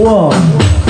Whoa.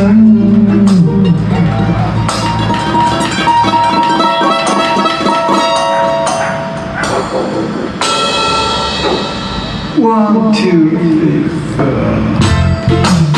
One, two, three, four.